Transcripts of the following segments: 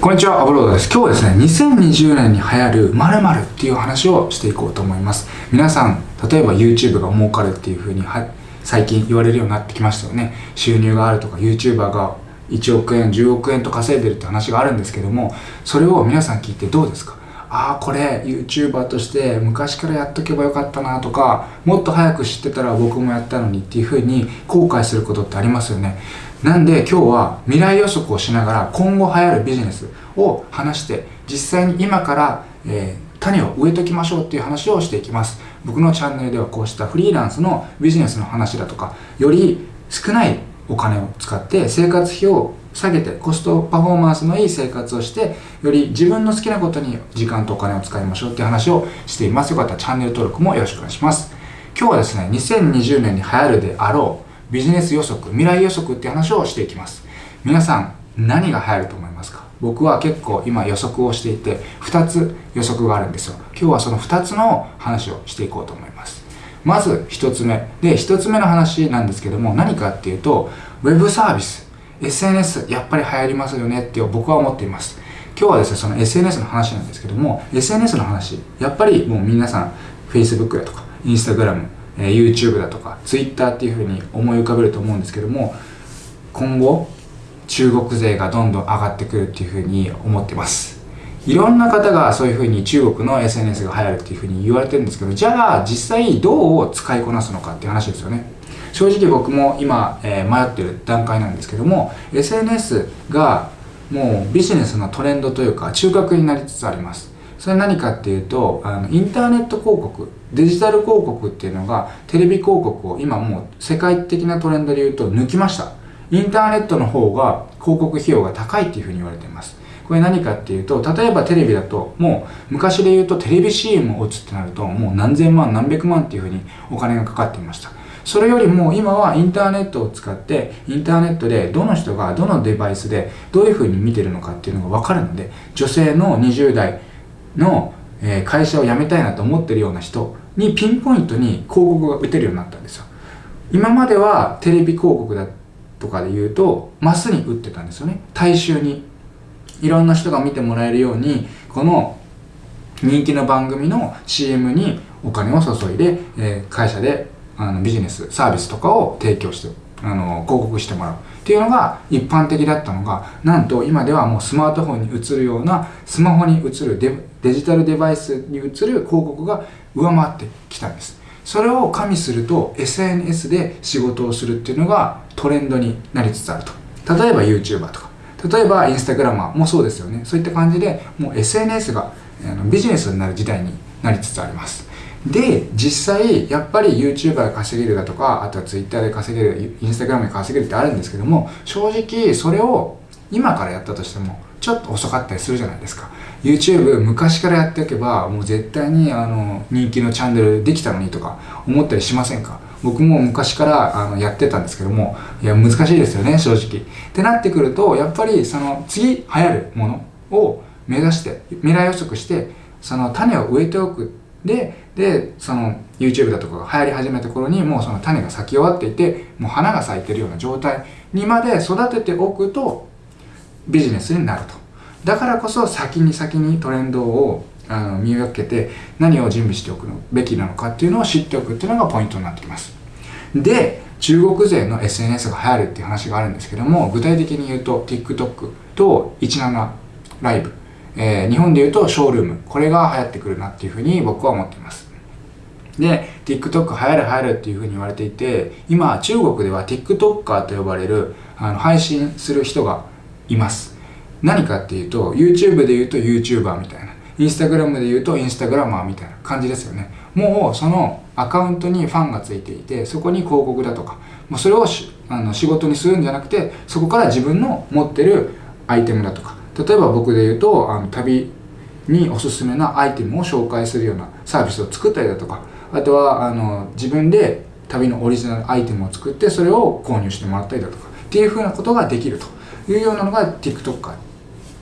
こんにちは、アブロードです。今日はですね、2020年に流行る〇〇っていう話をしていこうと思います。皆さん、例えば YouTube が儲かるっていう風には最近言われるようになってきましたよね。収入があるとか、YouTuber が1億円、10億円と稼いでるって話があるんですけども、それを皆さん聞いてどうですか？ああ、これ YouTuber として昔からやっとけばよかったなとか、もっと早く知ってたら僕もやったのにっていう風に後悔することってありますよね。なんで今日は未来予測をしながら今後流行るビジネスを話して実際に今から、えー、種を植えときましょうっていう話をしていきます。僕のチャンネルではこうしたフリーランスのビジネスの話だとかより少ないお金を使って生活費を下げてコストパフォーマンスのいい生活をしてより自分の好きなことに時間とお金を使いましょうっていう話をしています。よかったらチャンネル登録もよろしくお願いします。今日はですね2020年に流行るであろうビジネス予測未来予測って話をしていきます。皆さん何が流行ると思いますか？僕は結構今予測をしていて2つ予測があるんですよ。今日はその2つの話をしていこうと思います。まず1つ目。で1つ目の話なんですけども何かっていうと Web サービス。SNS やっぱり流行りますよねって僕は思っています。今日はですねその SNS の話なんですけども SNS の話やっぱりもう皆さん Facebook やとか Instagram え YouTube だとか Twitter っていうふうに思い浮かべると思うんですけども今後中国勢がどんどん上がってくるっていうふうに思ってます。いろんな方がそういうふうに中国の SNS が流行るっていうふうに言われてるんですけどじゃあ実際どう使いこなすのかっていう話ですよね。正直僕も今、えー、迷ってる段階なんですけども SNS がもうビジネスのトレンドというか中核になりつつあります。それ何かっていうとあのインターネット広告デジタル広告っていうのがテレビ広告を今もう世界的なトレンドで言うと抜きました。インターネットの方が広告費用が高いっていうふうに言われています。これ何かっていうと例えばテレビだともう昔で言うとテレビ CM を打つってなるともう何千万何百万っていうふうにお金がかかっていました。それよりも今はインターネットを使ってインターネットでどの人がどのデバイスでどういうふうに見てるのかっていうのが分かるので女性の20代のえ会社を辞めたいなと思ってるような人にピンポイントに広告が打てるようになったんですよ。今まではテレビ広告だとかで言うとマスに打ってたんですよね。大衆に。いろんな人が見てもらえるようにこの人気の番組の CM にお金を注いで、え、会社であのビジネスサービスとかを提供してあの広告してもらう。っていうのが一般的だったのがなんと今ではもうスマートフォンに映るようなスマホに映るデジタルデバイスに映る広告が上回ってきたんです。それを加味すると SNS で仕事をするっていうのがトレンドになりつつあると。例えば YouTuber とか。例えば instagram もそうですよね。そういった感じでもう SNS がビジネスになる時代になりつつあります。で実際やっぱり YouTuber で稼げるだとかあとは Twitter で稼げる Instagram で稼げるってあるんですけども正直それを今からやったとしてもちょっと遅かったりするじゃないですか。YouTube 昔からやっておけばもう絶対にあの人気のチャンネルできたのにとか思ったりしませんか？僕も昔からあのやってたんですけどもいや難しいですよね正直。ってなってくるとやっぱりその次流行るものを目指して未来予測してその種を植えておくででその YouTube だとかが流行り始めた頃にもうその種が咲き終わっていてもう花が咲いてるような状態にまで育てておくとビジネスになると。だからこそ先に先にトレンドをあの見分けて何を準備しておくべきなのかっていうのを知っておくっていうのがポイントになってきます。で中国勢の SNS が流行るっていう話があるんですけども具体的に言うと TikTok と17ライブ。えー、日本で言うとショールーム。これが流行ってくるなっていうふうに僕は思っています。で TikTok 流行る流行るっていうふうに言われていて今中国では TikToker と呼ばれるあの配信する人がいます。何かっていうと YouTube で言うと YouTuber みたいな。Instagram で言うと Instagrammer みたいな感じですよね。もうそのアカウントにファンがついていてそこに広告だとかもうそれをあの仕事にするんじゃなくてそこから自分の持ってるアイテムだとか例えば僕で言うとあの旅におすすめなアイテムを紹介するようなサービスを作ったりだとかあとはあの自分で旅のオリジナルアイテムを作ってそれを購入してもらったりだとかっていうふうなことができるというようなのが TikTok っ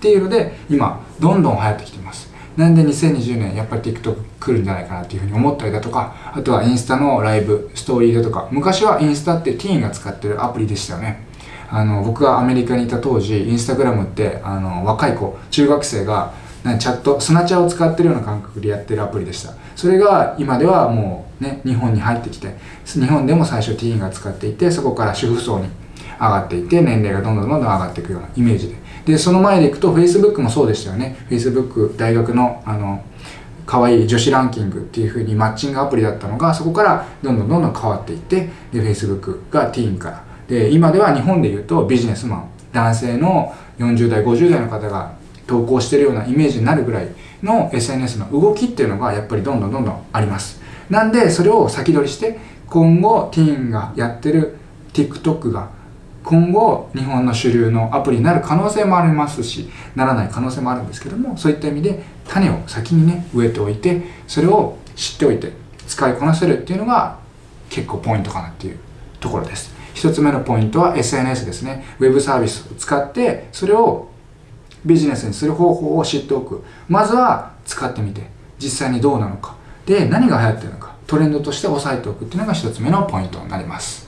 ていうので今どんどん流行ってきてます。なんで2020年やっぱり TikTok 来るんじゃないかなっていうふうに思ったりだとかあとはインスタのライブストーリーだとか昔はインスタってティーンが使ってるアプリでしたよね。あの僕がアメリカにいた当時インスタグラムってあの若い子中学生がチャットスナチャーを使ってるような感覚でやってるアプリでした。それが今ではもうね日本に入ってきて日本でも最初ティーンが使っていてそこから主婦層に上がっていって年齢がどんどんどんどん上がっていくようなイメージで。でその前でいくと Facebook もそうでしたよね。Facebook 大学のあの可愛い女子ランキングっていう風にマッチングアプリだったのがそこからどんどんどんどん変わっていってで Facebook がティーンからで今では日本でいうとビジネスマン男性の40代50代の方が投稿してるようなイメージになるぐらいの SNS の動きっていうのがやっぱりどんどんどんどんあります。なんでそれを先取りして今後ティーンがやってる TikTok が今後日本の主流のアプリになる可能性もありますしならない可能性もあるんですけどもそういった意味で種を先にね植えておいてそれを知っておいて使いこなせるっていうのが結構ポイントかなっていうところです。一つ目のポイントは SNS ですね。ウェブサービスを使ってそれをビジネスにする方法を知っておく。まずは使ってみて実際にどうなのか。で何が流行ってるのか。トレンドとして押さえておくっていうのが一つ目のポイントになります。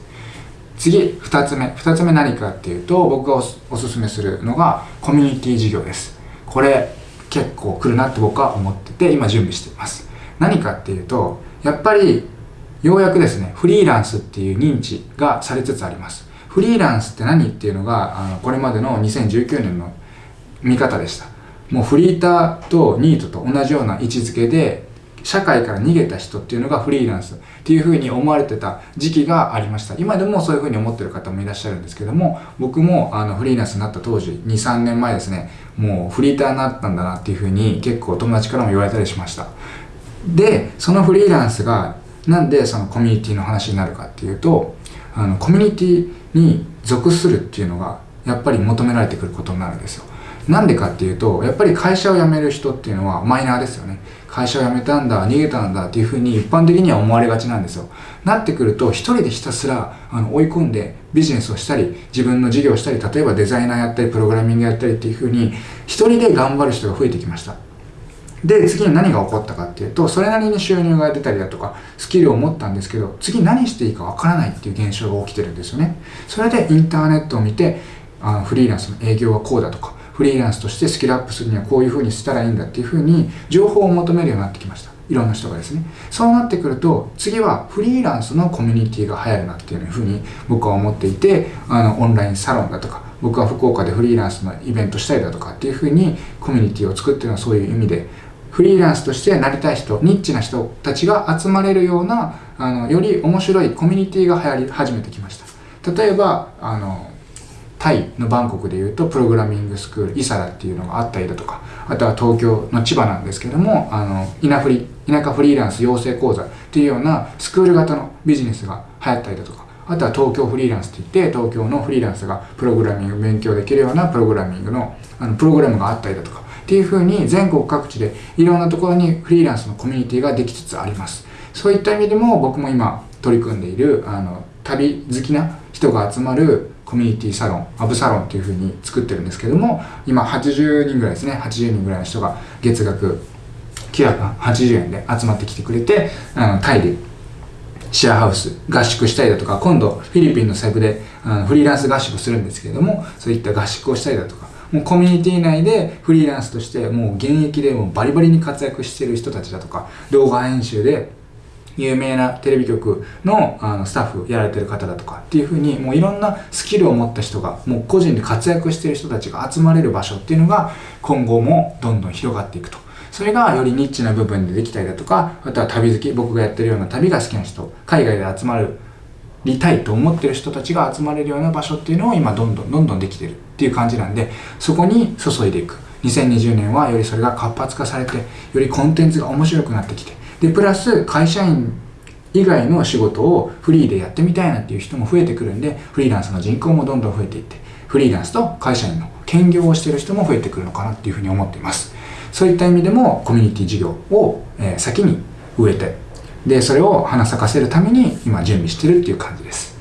次2つ目。2つ目何かっていうと僕がおすすめするのがコミュニティ事業です。これ結構来るなって僕は思ってて今準備しています。何かっていうとやっぱりようやくですねフリーランスっていう認知がされつつあります。フリーランスって何っていうのがあのこれまでの2019年の見方でした。もうフリーターとニートと同じような位置づけで社会から逃げた人っていうのがフリーランスっていうふうに思われてた時期がありました。今でもそういうふうに思ってる方もいらっしゃるんですけども僕もあのフリーランスになった当時23年前ですねもうフリーターになったんだなっていうふうに結構友達からも言われたりしました。でそのフリーランスがなんでそのコミュニティの話になるかっていうとあのコミュニティに属するっていうのがやっぱり求められてくることになるんですよ。なんでかっていうとやっぱり会社を辞める人っていうのはマイナーですよね。会社を辞めたんだ逃げたんだっていうふうに一般的には思われがちなんですよ。なってくると一人でひたすらあの追い込んでビジネスをしたり自分の事業をしたり例えばデザイナーやったりプログラミングやったりっていうふうに一人で頑張る人が増えてきました。で次に何が起こったかっていうとそれなりに収入が出たりだとかスキルを持ったんですけど次何していいかわからないっていう現象が起きてるんですよね。それでインターネットを見てあのフリーランスの営業はこうだとかフリーランスとしてスキルアップするにはこういうふうにしたらいいんだっていうふうに情報を求めるようになってきました。いろんな人がですね。そうなってくると次はフリーランスのコミュニティが流行るなっていうふうに僕は思っていてあのオンラインサロンだとか僕は福岡でフリーランスのイベントしたりだとかっていうふうにコミュニティを作ってるのはそういう意味でフリーランスとしてなりたい人ニッチな人たちが集まれるようなあのより面白いコミュニティが流行り始めてきました。例えばあのタイのバンコクでいうとプログラミングスクールイサラっていうのがあったりだとかあとは東京の千葉なんですけどもあの稲フリ田舎フリーランス養成講座っていうようなスクール型のビジネスが流行ったりだとかあとは東京フリーランスって言って東京のフリーランスがプログラミング勉強できるようなプログラミングのあのプログラムがあったりだとかっていうふうに全国各地でいろんなところにフリーランスのコミュニティができつつあります。そういった意味でも僕も今取り組んでいるあの旅好きな人が集まるコミュニティサロンアブサロンっていうふうに作ってるんですけども今80人ぐらいですね。80人ぐらいの人が月額980円で集まってきてくれてあのタイでシェアハウス合宿したりだとか今度フィリピンのセブであのフリーランス合宿するんですけれどもそういった合宿をしたりだとかもうコミュニティ内でフリーランスとしてもう現役でもバリバリに活躍してる人たちだとか動画編集で有名なテレビ局のあのスタッフやられてる方だとかっていうふうにもういろんなスキルを持った人がもう個人で活躍してる人たちが集まれる場所っていうのが今後もどんどん広がっていくと。それがよりニッチな部分でできたりだとかあとは旅好き僕がやってるような旅が好きな人海外で集まるりたいと思ってる人たちが集まれるような場所っていうのを今どんどんどんどんできてるっていう感じなんでそこに注いでいく。2020年はよりそれが活発化されてよりコンテンツが面白くなってきてでプラス会社員以外の仕事をフリーでやってみたいなっていう人も増えてくるんでフリーランスの人口もどんどん増えていってフリーランスと会社員の兼業をしてる人も増えてくるのかなっていうふうに思っています。そういった意味でもコミュニティ事業を、え、先に植えてでそれを花咲かせるために今準備してるっていう感じです。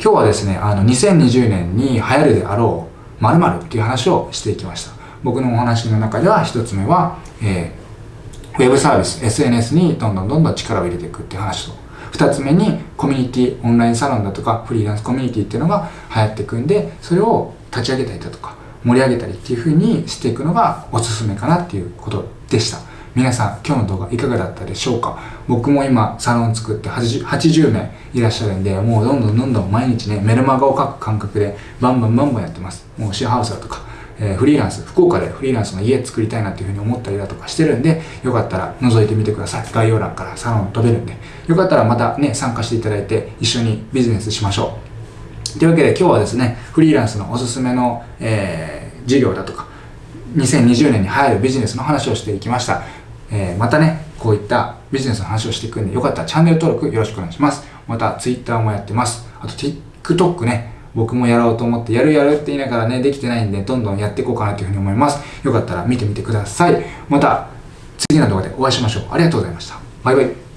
今日はですねあの2020年に流行るであろう〇〇っていう話をしていきました。僕のお話の中では一つ目は、えー、ウェブサービス SNS にどんどんどんどん力を入れていくっていう話と。2つ目にコミュニティオンラインサロンだとかフリーランスコミュニティっていうのが流行っていくんでそれを立ち上げたりだとか盛り上げたりっていう風にしていくのがおすすめかなっていうことでした。皆さん今日の動画いかがだったでしょうか？僕も今サロン作って 80, 80名いらっしゃるんでもうどんどんどんどん毎日ねメルマガを書く感覚でバンバンバンバンやってますもうシェアハウスだとかえ、フリーランス、福岡でフリーランスの家作りたいなっていうふうに思ったりだとかしてるんで、よかったら覗いてみてください。概要欄からサロン飛べるんで、よかったらまたね、参加していただいて一緒にビジネスしましょう。というわけで今日はですね、フリーランスのおすすめの、えー、事業だとか、2020年に入るビジネスの話をしていきました。えー、またね、こういったビジネスの話をしていくんで、よかったらチャンネル登録よろしくお願いします。また Twitter もやってます。あと TikTok ね、僕もやろうと思って、やるやるって言いながらね、できてないんで、どんどんやっていこうかなというふうに思います。よかったら見てみてください。また、次の動画でお会いしましょう。ありがとうございました。バイバイ。